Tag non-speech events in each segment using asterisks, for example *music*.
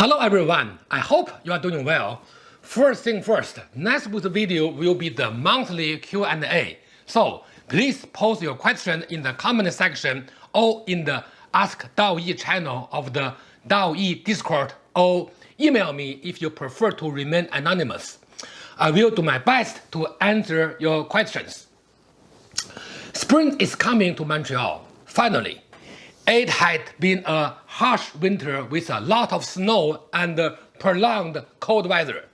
Hello everyone, I hope you are doing well. First thing first, next week's video will be the monthly Q&A. So please post your question in the comment section or in the Ask DaoYi channel of the DaoYi Discord or email me if you prefer to remain anonymous. I will do my best to answer your questions. Spring is coming to Montreal, finally. It had been a harsh winter with a lot of snow and uh, prolonged cold weather.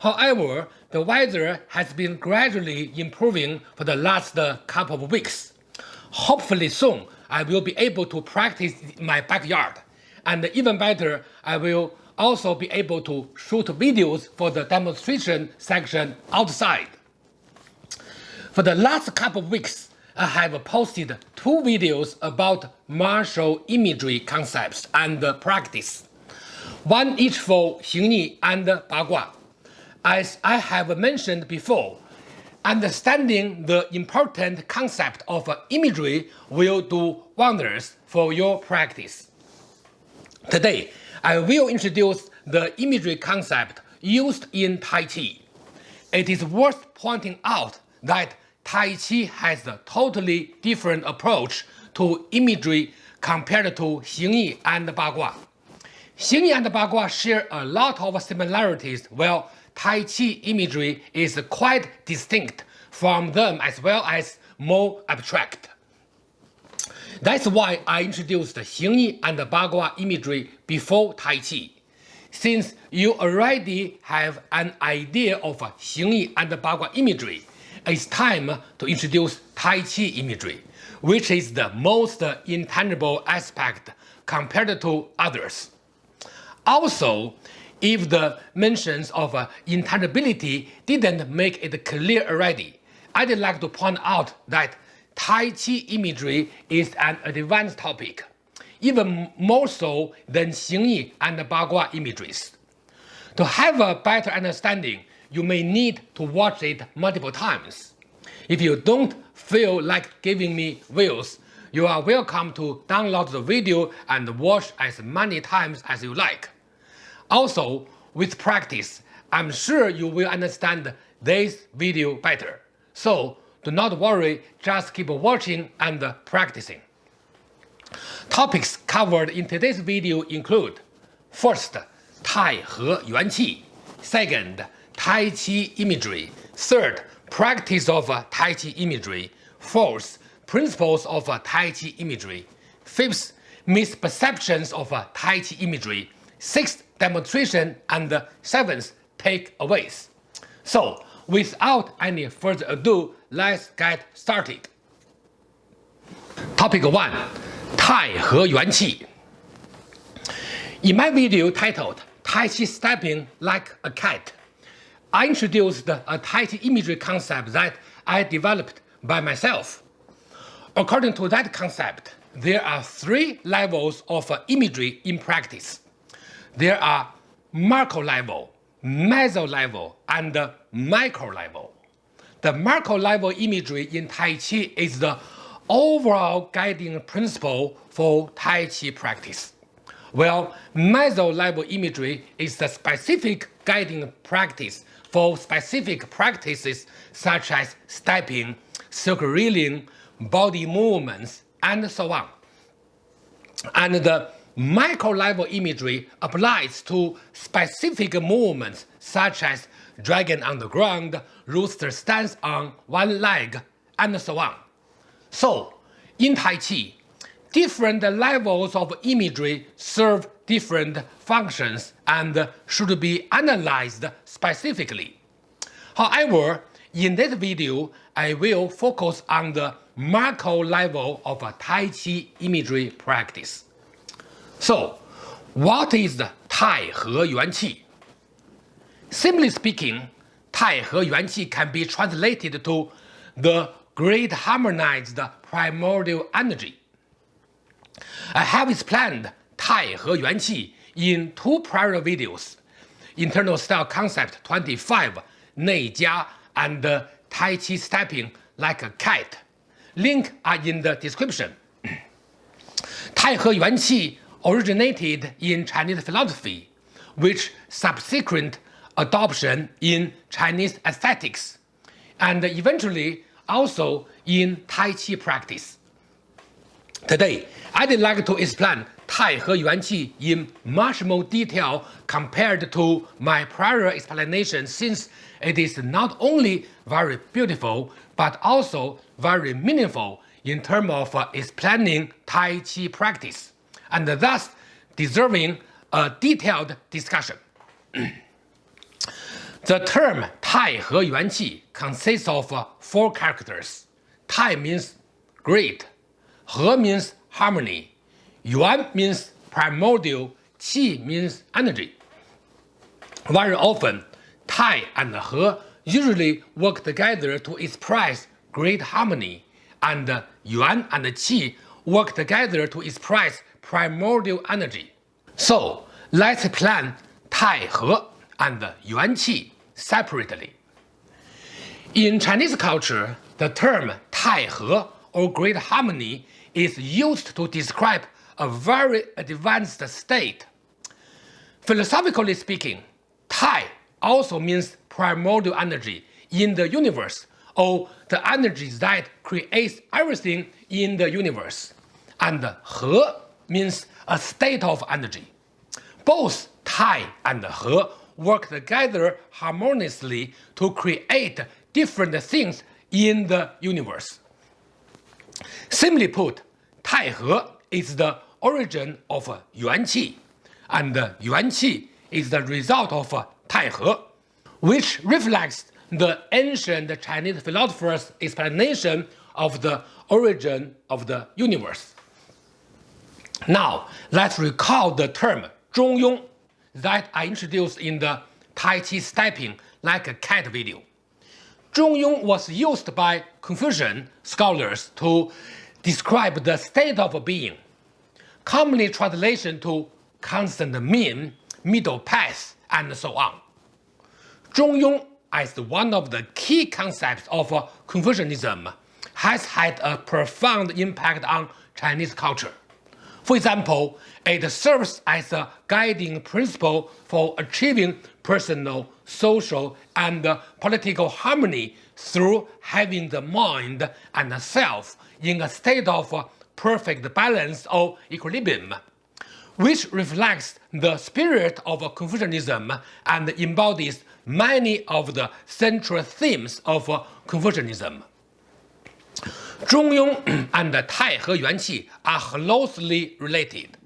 However, the weather has been gradually improving for the last uh, couple of weeks. Hopefully soon, I will be able to practice in my backyard. And even better, I will also be able to shoot videos for the demonstration section outside. For the last couple of weeks, I have posted two videos about martial imagery concepts and practice, one each for Xingyi and Bagua. As I have mentioned before, understanding the important concept of imagery will do wonders for your practice. Today, I will introduce the imagery concept used in Tai Chi. It is worth pointing out that Tai Chi has a totally different approach to imagery compared to Xingyi and Bagua. Xingyi and Bagua share a lot of similarities while Tai Chi imagery is quite distinct from them as well as more abstract. That's why I introduced Xingyi and Bagua imagery before Tai Chi. Since you already have an idea of Xingyi and Bagua imagery, it's time to introduce Tai Chi imagery, which is the most intangible aspect compared to others. Also, if the mentions of uh, intangibility didn't make it clear already, I'd like to point out that Tai Chi imagery is an advanced topic, even more so than Xingyi and Bagua imageries. To have a better understanding, you may need to watch it multiple times. If you don't feel like giving me views, you are welcome to download the video and watch as many times as you like. Also, with practice, I'm sure you will understand this video better. So, do not worry, just keep watching and practicing. Topics covered in today's video include First, Tai He Yuan Qi Second, Tai Chi imagery. Third, practice of Tai Chi imagery. Fourth, principles of Tai Chi imagery. Fifth, misperceptions of Tai Chi imagery. Sixth, demonstration. And seventh, takeaways. So, without any further ado, let's get started. Topic 1. Tai He Yuan Qi In my video titled Tai Chi Stepping Like a Cat, I introduced a Tai Chi imagery concept that I developed by myself. According to that concept, there are three levels of imagery in practice. There are macro level, meso level, and micro level. The macro level imagery in Tai Chi is the overall guiding principle for Tai Chi practice, while meso level imagery is the specific guiding practice for specific practices such as stepping, circling, body movements, and so on. And the micro-level imagery applies to specific movements such as dragon on the ground, rooster stands on one leg, and so on. So, in Tai Chi, different levels of imagery serve different functions and should be analyzed specifically. However, in this video, I will focus on the macro level of Tai Chi imagery practice. So, what is the Tai He Yuan Qi? Simply speaking, Tai He Yuan Qi can be translated to the great harmonized primordial energy. I have explained Tai He Yuan Qi in two prior videos, Internal Style Concept 25, Nei Jia, and Tai Chi Stepping Like a Cat. Link are in the description. tai He Yuan Qi originated in Chinese philosophy, which subsequent adoption in Chinese aesthetics, and eventually also in Tai Chi practice. Today, I'd like to explain Tai He Yuan Qi in much more detail compared to my prior explanation since it is not only very beautiful but also very meaningful in terms of uh, explaining Tai Chi practice, and thus deserving a detailed discussion. *clears throat* the term Tai He Yuan Qi consists of uh, four characters. Tai means great, He means harmony, Yuan means primordial, Qi means energy. Very often, Tai and He usually work together to express great harmony, and Yuan and Qi work together to express primordial energy. So let's plan Tai He and Yuan Qi separately. In Chinese culture, the term Tai He or great harmony is used to describe a very advanced state. Philosophically speaking, Tai also means primordial energy in the universe or the energy that creates everything in the universe. And He means a state of energy. Both Tai and He work together harmoniously to create different things in the universe. Simply put, Tai He is the origin of Yuan Qi, and Yuan Qi is the result of Tai He, which reflects the ancient Chinese philosophers' explanation of the origin of the universe. Now, let's recall the term Zhongyong that I introduced in the Tai Chi stepping like a cat video. Zhongyong was used by Confucian scholars to describe the state of being, commonly translation to constant mean, middle path, and so on. Zhongyong, as one of the key concepts of Confucianism, has had a profound impact on Chinese culture. For example, it serves as a guiding principle for achieving personal, social, and political harmony through having the mind and the self in a state of perfect balance or equilibrium, which reflects the spirit of Confucianism and embodies many of the central themes of Confucianism. Zhongyong *clears throat* and Tai He Yuan Qi are closely related.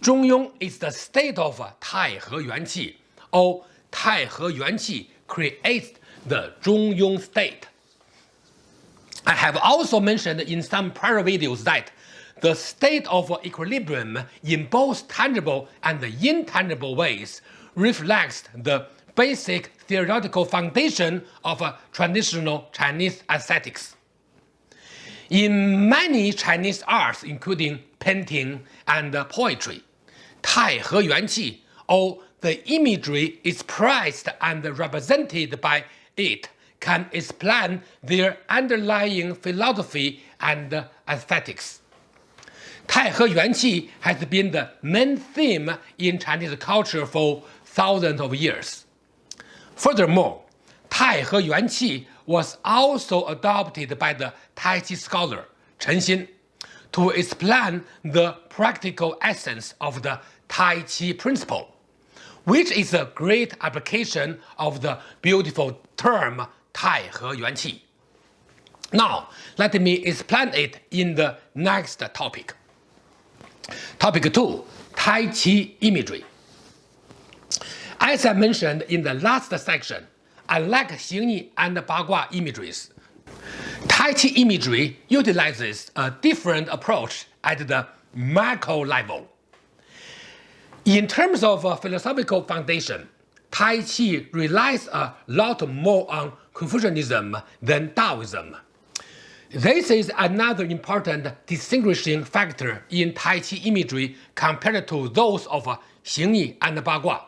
Zhongyong is the state of Tai He Yuan Qi, or Tai He Yuan Qi creates the Zhongyong state. I have also mentioned in some prior videos that the state of equilibrium in both tangible and intangible ways reflects the basic theoretical foundation of uh, traditional Chinese aesthetics. In many Chinese arts, including painting and uh, poetry, Tai He Yuan Qi, or the imagery expressed and represented by it, can explain their underlying philosophy and aesthetics. Tai He Yuan Qi has been the main theme in Chinese culture for thousands of years. Furthermore, Tai He Yuan Qi was also adopted by the Tai Chi scholar Chen Xin to explain the practical essence of the Tai Chi principle, which is a great application of the beautiful term Tai He Yuan Qi. Now, let me explain it in the next topic. Topic 2 Tai Chi imagery. As I mentioned in the last section, I like Xingyi and Bagua imageries. Tai Chi imagery utilizes a different approach at the macro level. In terms of philosophical foundation, Tai Chi relies a lot more on Confucianism than Taoism. This is another important distinguishing factor in Tai Chi imagery compared to those of Xingyi and Bagua,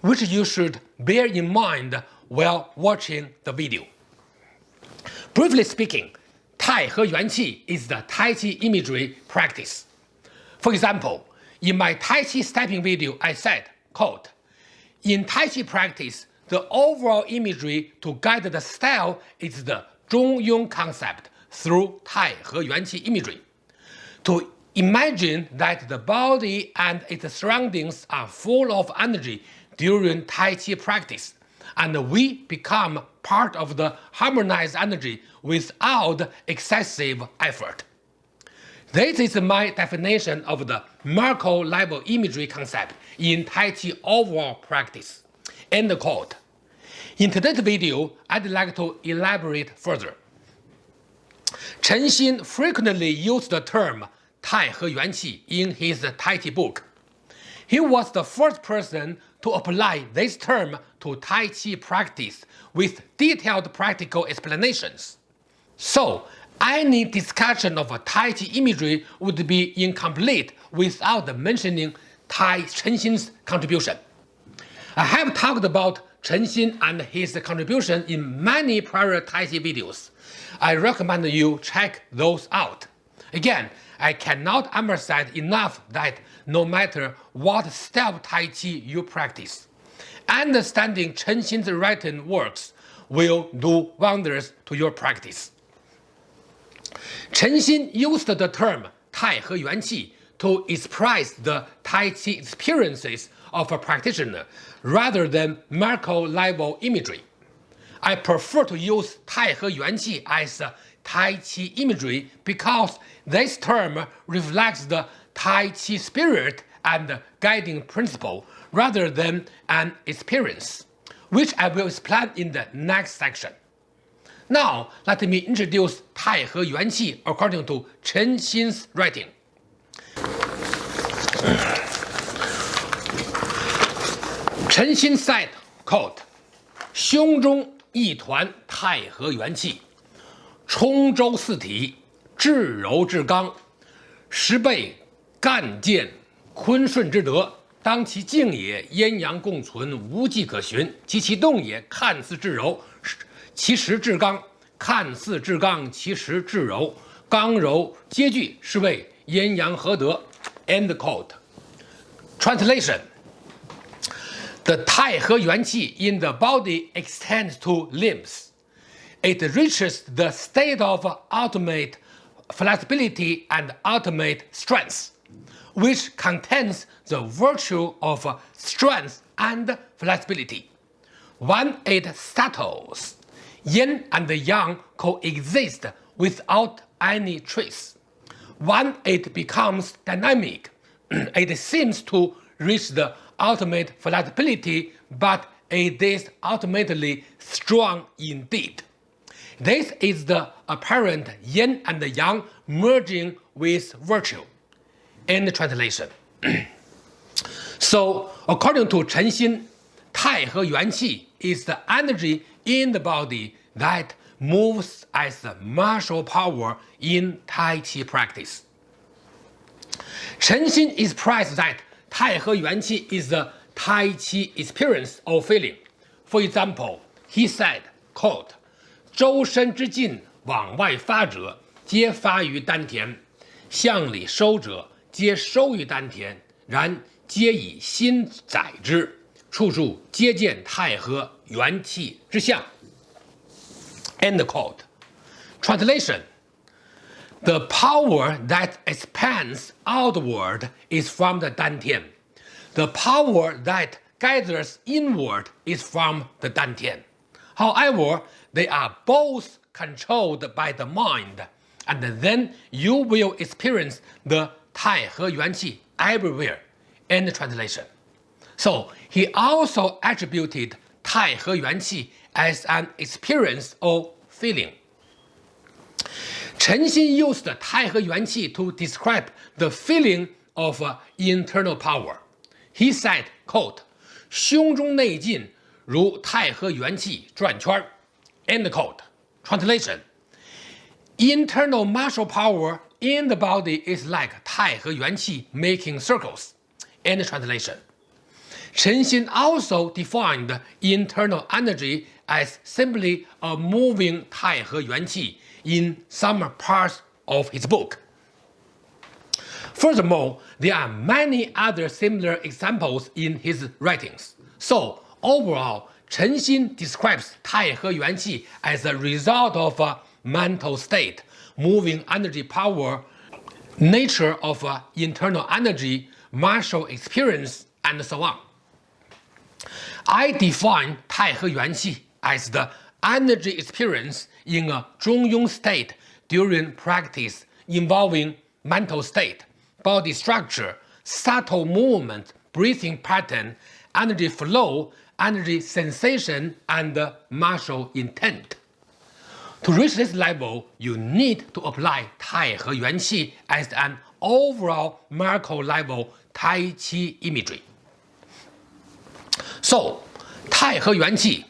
which you should bear in mind while watching the video. Briefly speaking, Tai He Yuan Qi is the Tai Chi imagery practice. For example, in my Tai Chi stepping video I said, quote, In Tai Chi practice, the overall imagery to guide the style is the Zhongyong concept through Tai He Yuan Qi imagery. To imagine that the body and its surroundings are full of energy during Tai Chi practice, and we become part of the harmonized energy without excessive effort. This is my definition of the macro level imagery concept in Tai Chi overall practice. End quote. In today's video, I'd like to elaborate further. Chen Xin frequently used the term Tai He Yuan Qi in his Tai Chi book. He was the first person to apply this term to Tai Chi practice with detailed practical explanations. So, any discussion of Tai Chi imagery would be incomplete without mentioning Tai Chen Xin's contribution. I have talked about Chen Xin and his contribution in many prior Tai Chi videos. I recommend you check those out. Again, I cannot emphasize enough that no matter what style of Tai Chi you practice, understanding Chen Xin's written works will do wonders to your practice. Chen Xin used the term Tai He Yuan Qi to express the Tai Chi experiences of a practitioner rather than macro level imagery. I prefer to use Tai He Yuan Qi as Tai Chi imagery because this term reflects the Tai Chi spirit and guiding principle rather than an experience, which I will explain in the next section. Now, let me introduce Tai He Yuan Qi according to Chen Xin's writing. Chen Xin said, quote, 胸中一团太和元气，冲周四体，至柔至刚，十倍干健坤顺之德。当其静也，阴阳共存，无迹可寻；及其动也，看似至柔，其实至刚；看似至刚，其实至柔。刚柔皆具，是谓阴阳合德。End quote. Translation. The Tai He Yuan Qi in the body extends to limbs. It reaches the state of ultimate flexibility and ultimate strength, which contains the virtue of strength and flexibility. When it settles, yin and yang coexist without any trace. When it becomes dynamic, *clears throat* it seems to reach the ultimate flexibility, but it is ultimately strong indeed. This is the apparent yin and yang merging with virtue. End translation. *clears throat* so, according to Chen Xin, Tai He Yuan Qi is the energy in the body that moves as the martial power in Tai Chi practice. Chen Xin expressed that Tai He Yuan Qi is the Tai Chi experience or feeling. For example, he said, quote, 周身之劲往外发者，皆发于丹田；向里收者，皆收于丹田。然皆以心载之，处处皆见太和元气之象。End quote. Translation The power that expands outward is from the Dantian. The power that gathers inward is from the Dantian. However, they are both controlled by the mind, and then you will experience the Tai He Yuan Qi everywhere. End translation. So he also attributed Tai He Yuan Qi as an experience or feeling. Chen Xin used Tai He Yuan Qi to describe the feeling of uh, internal power. He said, quote, 胸中内劲如太和元气转圈 End quote. Translation Internal martial power in the body is like Tai He Yuan Qi making circles. End translation. Chen Xin also defined internal energy as simply a moving Tai He Yuan Qi in some parts of his book. Furthermore, there are many other similar examples in his writings. So, overall, Chen Xin describes Tai He Yuan Qi as a result of a mental state, moving energy power, nature of uh, internal energy, martial experience, and so on. I define Tai He Yuan Qi as the energy experience in a Zhongyong state during practice involving mental state, body structure, subtle movement, breathing pattern, energy flow, energy sensation, and martial intent. To reach this level, you need to apply Tai He Yuan Qi as an overall macro level Tai Chi imagery. So, Tai He Yuan Qi,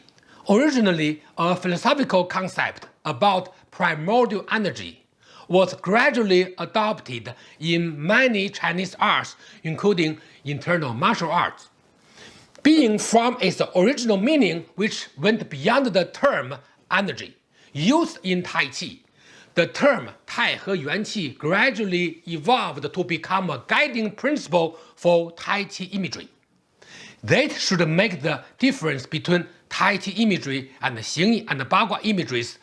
originally a philosophical concept about primordial energy, was gradually adopted in many Chinese arts, including internal martial arts. Being from its original meaning, which went beyond the term energy, used in Tai Chi, the term Tai He Yuan Qi gradually evolved to become a guiding principle for Tai Chi imagery. That should make the difference between Tai Chi imagery and Xing and Bagua imageries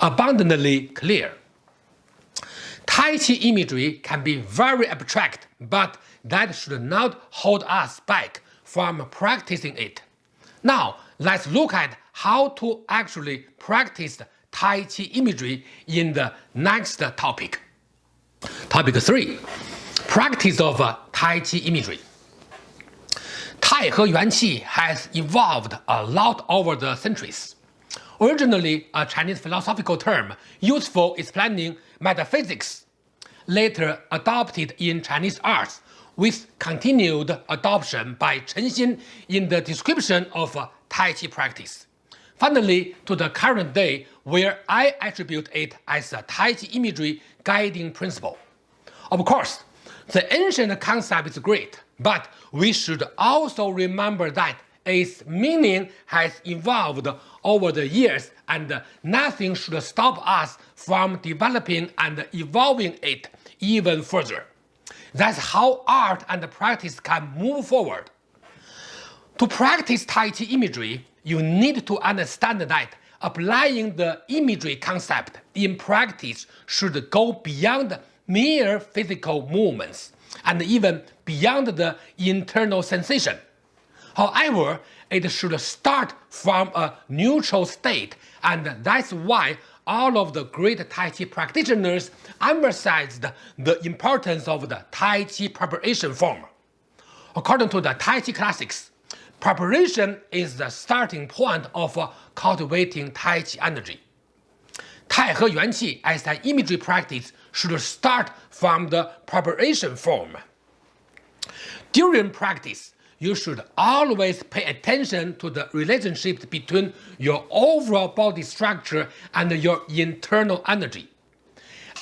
abundantly clear. Tai Chi imagery can be very abstract, but that should not hold us back from practicing it. Now, let's look at how to actually practice Tai Chi imagery in the next topic. Topic 3. Practice of Tai Chi imagery. Tai He Yuan Qi has evolved a lot over the centuries. Originally a Chinese philosophical term used for explaining metaphysics, later adopted in Chinese arts with continued adoption by Chen Xin in the description of Tai Chi practice. Finally, to the current day, where I attribute it as a Tai Chi imagery guiding principle. Of course, the ancient concept is great, but we should also remember that its meaning has evolved over the years and nothing should stop us from developing and evolving it even further. That's how art and practice can move forward. To practice Tai Chi imagery, you need to understand that applying the imagery concept in practice should go beyond mere physical movements and even beyond the internal sensation. However, it should start from a neutral state and that's why all of the great Tai Chi practitioners emphasized the importance of the Tai Chi preparation form. According to the Tai Chi classics, preparation is the starting point of cultivating Tai Chi energy. Tai He Qi as an imagery practice should start from the preparation form. During practice, you should always pay attention to the relationship between your overall body structure and your internal energy.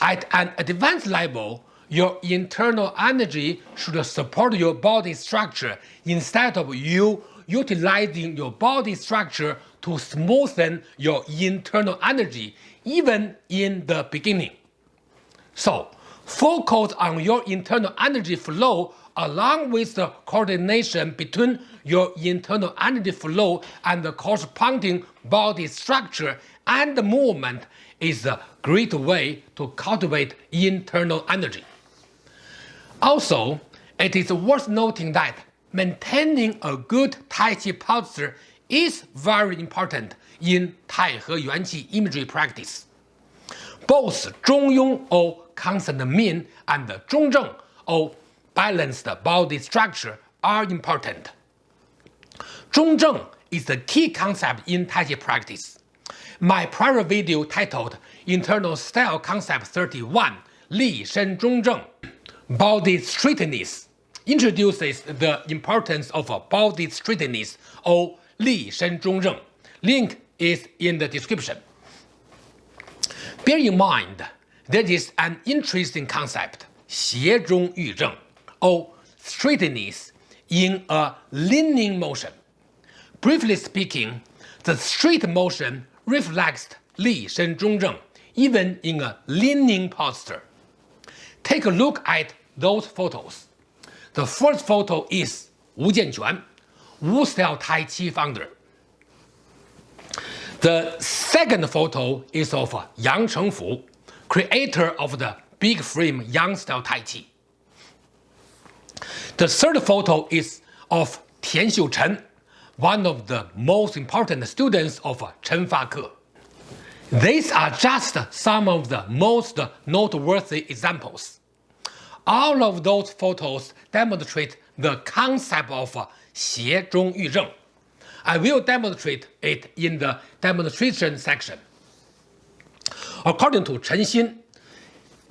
At an advanced level, your internal energy should support your body structure instead of you utilizing your body structure to smoothen your internal energy, even in the beginning. So, focus on your internal energy flow along with the coordination between your internal energy flow and the corresponding body structure and movement is a great way to cultivate internal energy. Also, it is worth noting that maintaining a good Tai Chi posture is very important in Tai He Yuan Qi imagery practice. Both Zhongyong or constant mean and Zhongzheng or balanced body structure are important. Zhongzheng is the key concept in Tai Chi practice. My prior video titled Internal Style Concept 31 Li Shen Zhongzheng Body Straightness introduces the importance of body straightness or Li Shen Zhongzheng. Link is in the description. Bear in mind that is an interesting concept, 斜中寓正, or straightness in a leaning motion. Briefly speaking, the straight motion reflects Li Shen Zhong even in a leaning posture. Take a look at those photos. The first photo is Wu Jianquan, Wu Style Tai Chi founder. The second photo is of Yang Chengfu, creator of the big frame Yang style Tai Chi. The third photo is of Tian Xiuchen, one of the most important students of Chen Fake. These are just some of the most noteworthy examples. All of those photos demonstrate the concept of 斜中寓正 I will demonstrate it in the demonstration section. According to Chen Xin,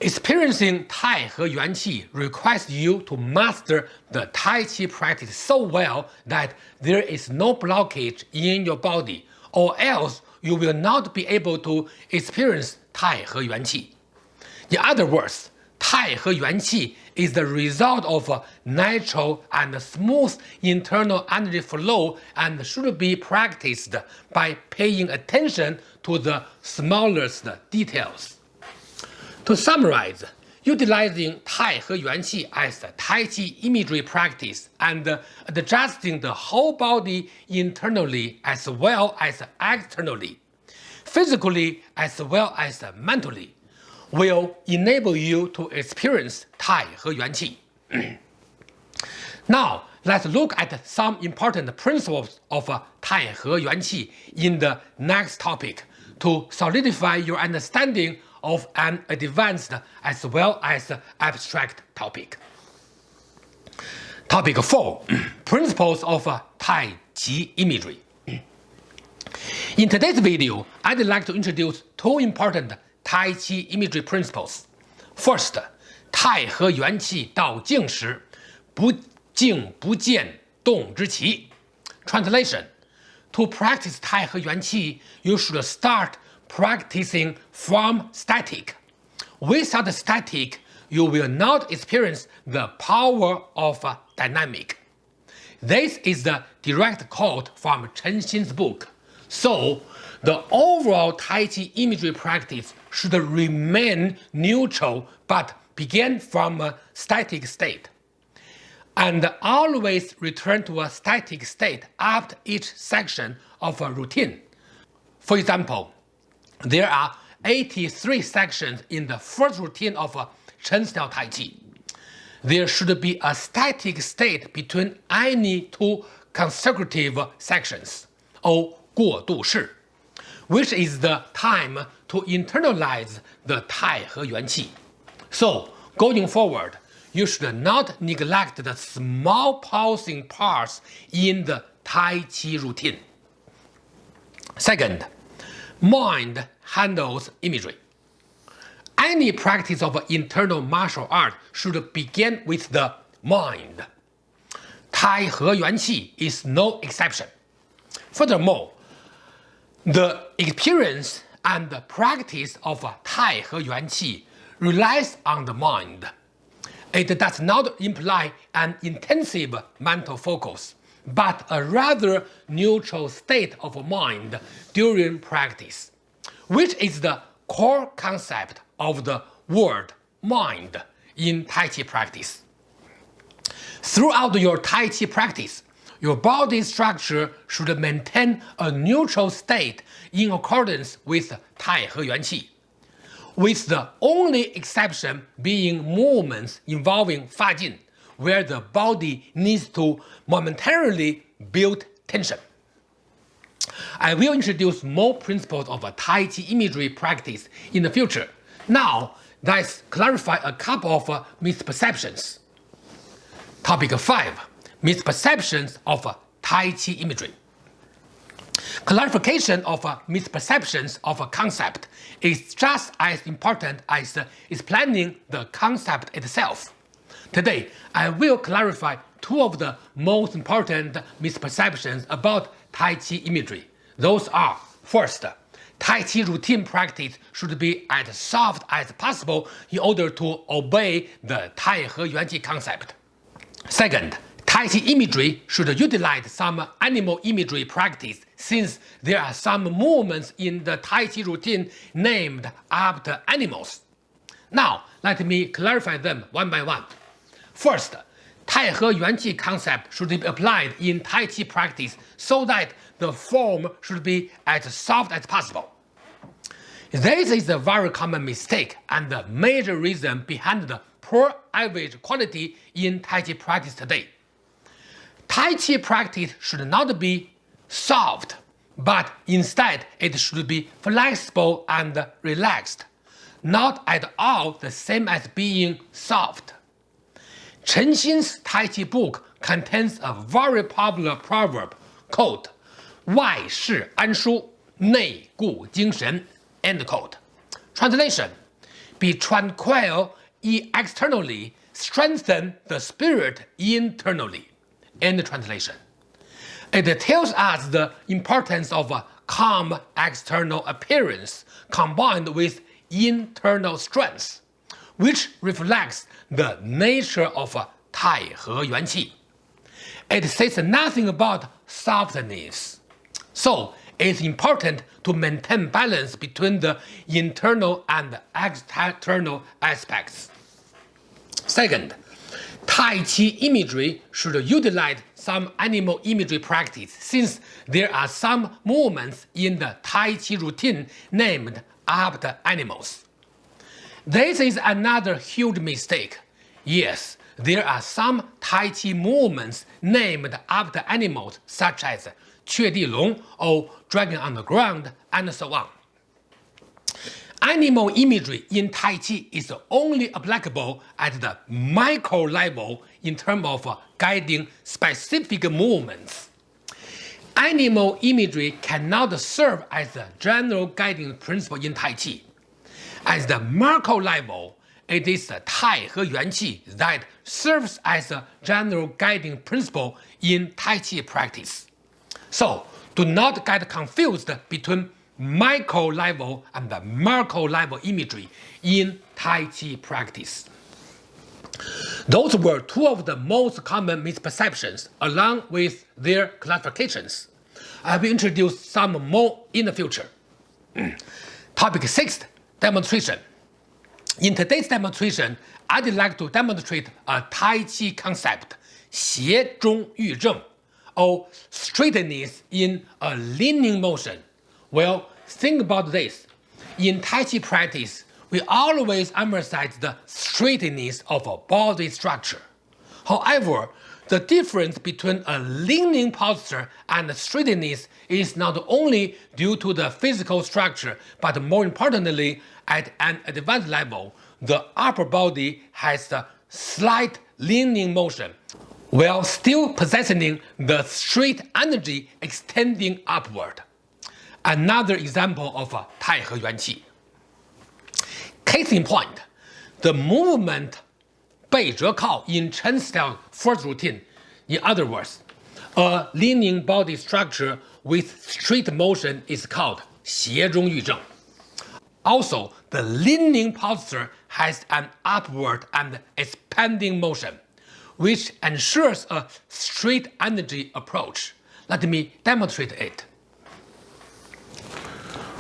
experiencing Tai He Yuan Qi requires you to master the Tai Chi practice so well that there is no blockage in your body, or else you will not be able to experience Tai He Yuan Qi. In other words, Tai He Yuan Qi is the result of a natural and smooth internal energy flow and should be practiced by paying attention to the smallest details. To summarize, utilizing Tai He Yuan Qi as Tai Chi imagery practice and adjusting the whole body internally as well as externally, physically as well as mentally, will enable you to experience Tai He Yuan Qi. *clears throat* now, let's look at some important principles of uh, Tai He Yuan Qi in the next topic to solidify your understanding of an advanced as well as abstract topic. Topic 4 *clears throat* Principles of uh, Tai Chi Imagery. In today's video, I'd like to introduce two important Tai Chi imagery principles. First, 太和元气到静时，不静不见动之奇。Translation: To practice 太和元气, you should start practicing from static. Without static, you will not experience the power of dynamic. This is the direct quote from Chen Xin's book. So, the overall Tai Chi imagery practice should remain neutral but begin from a static state. And always return to a static state after each section of a routine. For example, there are 83 sections in the first routine of a Chen style Tai Chi. There should be a static state between any two consecutive sections, or 过渡式 which is the time to internalize the Tai He Yuan Qi. So, going forward, you should not neglect the small pausing parts in the Tai Chi routine. Second, mind handles imagery. Any practice of internal martial art should begin with the mind. Tai He Yuan Qi is no exception. Furthermore, the experience and the practice of Tai He Yuan Qi relies on the mind. It does not imply an intensive mental focus, but a rather neutral state of mind during practice, which is the core concept of the word mind in Tai Chi practice. Throughout your Tai Chi practice, your body structure should maintain a neutral state in accordance with Tai He Yuan Qi, with the only exception being movements involving Fa Jin, where the body needs to momentarily build tension. I will introduce more principles of Tai Chi imagery practice in the future. Now, let's clarify a couple of misperceptions. Topic 5 misperceptions of uh, Tai Chi imagery. Clarification of uh, misperceptions of a concept is just as important as explaining the concept itself. Today, I will clarify two of the most important misperceptions about Tai Chi imagery. Those are, first, Tai Chi routine practice should be as soft as possible in order to obey the Tai He Yuan Qi concept. Second, Tai Chi imagery should utilize some animal imagery practice since there are some movements in the Tai Chi routine named after animals. Now, let me clarify them one by one. First, Tai He Yuan Qi concept should be applied in Tai Chi practice so that the form should be as soft as possible. This is a very common mistake and the major reason behind the poor average quality in Tai Chi practice today. Tai Chi practice should not be soft, but instead it should be flexible and relaxed, not at all the same as being soft. Chen Xin's Tai Chi book contains a very popular proverb called 外事安舒，内固精神. End quote. Translation: Be tranquil externally, strengthen the spirit internally. End translation. It tells us the importance of a calm external appearance combined with internal strength, which reflects the nature of uh, Tai He Yuan Qi. It says nothing about softness. So it's important to maintain balance between the internal and external aspects. Second, Tai Chi imagery should utilize some animal imagery practice since there are some movements in the Tai Chi routine named after animals. This is another huge mistake. Yes, there are some Tai Chi movements named after animals such as Chue Di Long or Dragon on the Ground and so on. Animal imagery in Tai Chi is only applicable at the micro level in terms of uh, guiding specific movements. Animal imagery cannot serve as a general guiding principle in Tai Chi. At the macro level, it is the Tai He Yuan Qi that serves as a general guiding principle in Tai Chi practice. So, do not get confused between micro level and the macro level imagery in Tai Chi practice. Those were two of the most common misperceptions along with their clarifications. I will introduce some more in the future. Topic 6. Demonstration. In today's demonstration, I'd like to demonstrate a Tai Chi concept, 斜中寓正, or straightness in a leaning motion well, think about this. In Tai Chi practice, we always emphasize the straightness of a body structure. However, the difference between a leaning posture and straightness is not only due to the physical structure, but more importantly, at an advanced level, the upper body has a slight leaning motion, while still possessing the straight energy extending upward another example of Taihe Yuan Qi. Case in point, the movement Bei Zhe Kao in Chen style first routine, in other words, a leaning body structure with straight motion is called Xie Zhong Yu Zheng. Also, the leaning posture has an upward and expanding motion, which ensures a straight energy approach. Let me demonstrate it.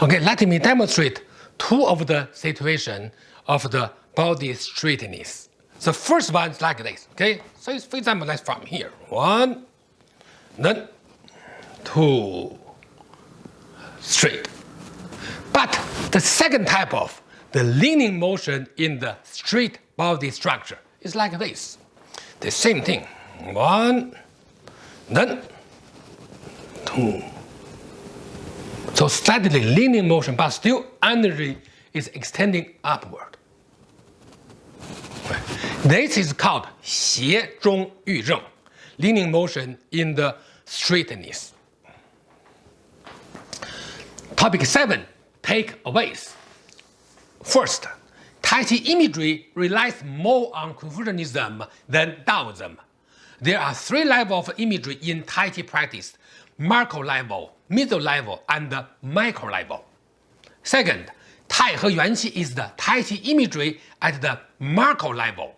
Okay, let me demonstrate two of the situation of the body straightness. The first one is like this, okay? So for example, let's from here. One, then two, straight. But the second type of the leaning motion in the straight body structure is like this. The same thing. One, then two, so slightly leaning motion, but still energy is extending upward. This is called 斜中寓正, leaning motion in the straightness. Topic 7, takeaways. First, Tai Chi imagery relies more on Confucianism than Taoism. There are three levels of imagery in Tai Chi practice macro level, middle level, and micro level. Second, Tai He Yuan Qi is the Tai Chi imagery at the macro level.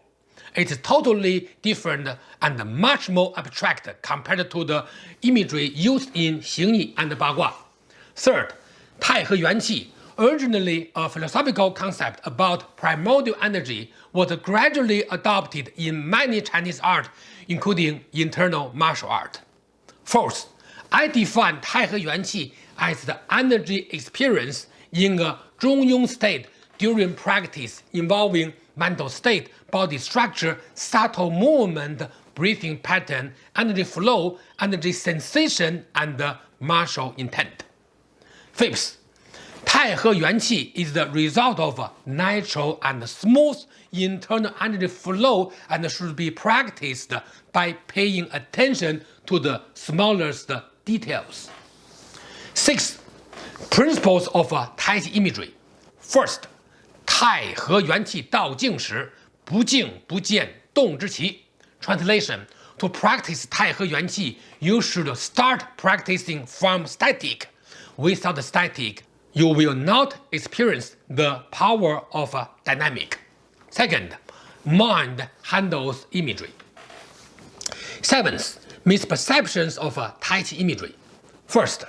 It's totally different and much more abstract compared to the imagery used in Xing Yi and Bagua. Third, Tai He Yuan Qi originally a philosophical concept about primordial energy, was gradually adopted in many Chinese art, including internal martial art. Fourth, I define Taihe Yuanqi as the energy experience in a Zhongyong state during practice involving mental state, body structure, subtle movement, breathing pattern, energy flow, energy sensation, and martial intent. Fifth, Taihe Yuanqi is the result of natural and smooth internal energy flow and should be practiced by paying attention to the smallest details. Six principles of uh, Tai Chi imagery. First, Tai He Yuan Qi Dao Jing Shi, not Jing, not Jian, Dong Zhi Qi. Translation: To practice 太和元气, you should start practicing from static. Without static, you will not experience the power of uh, dynamic. Second, mind handles imagery. Seventh, misperceptions of Tai Chi imagery. First,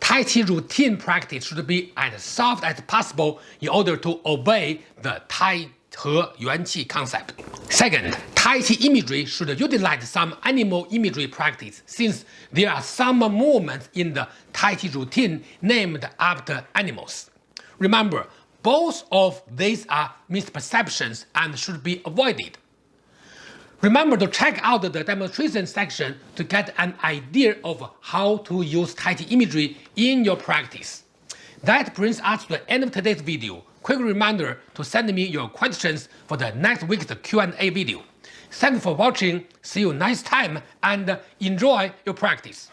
Tai Chi routine practice should be as soft as possible in order to obey the Tai He Yuan Qi concept. Second, Tai Chi imagery should utilize some animal imagery practice since there are some movements in the Tai Chi routine named after animals. Remember, both of these are misperceptions and should be avoided. Remember to check out the demonstration section to get an idea of how to use Tai Chi imagery in your practice. That brings us to the end of today's video. Quick reminder to send me your questions for the next week's Q&A video. Thanks for watching, see you next time, and enjoy your practice.